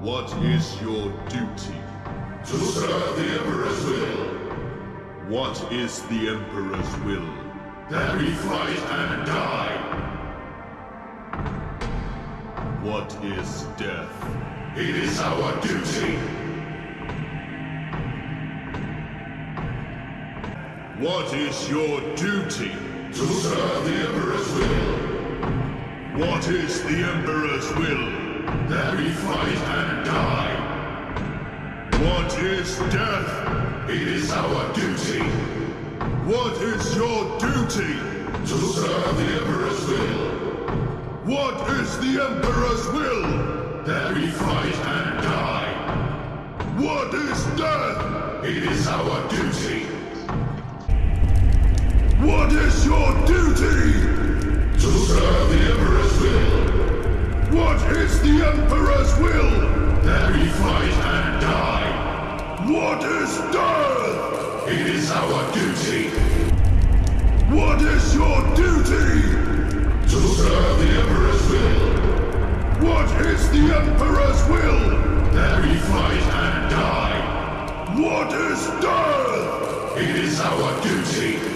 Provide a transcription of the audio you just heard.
What is your duty? To serve the Emperor's will, What is the Emperor's will? that we fight and die. What is death? It is our duty. What is your duty? To serve the Emperor's will, What is the Emperor's will? That we fight and die. What is death? It is our duty. What is your duty? To serve the Emperor's will, What is the Emperor's will? that we fight and die. What is death? It is our duty. We fight and die. What is death? It is our duty. What is your duty? To serve the Emperor's will, What is the Emperor's will? that we fight and die. What is death? It is our duty.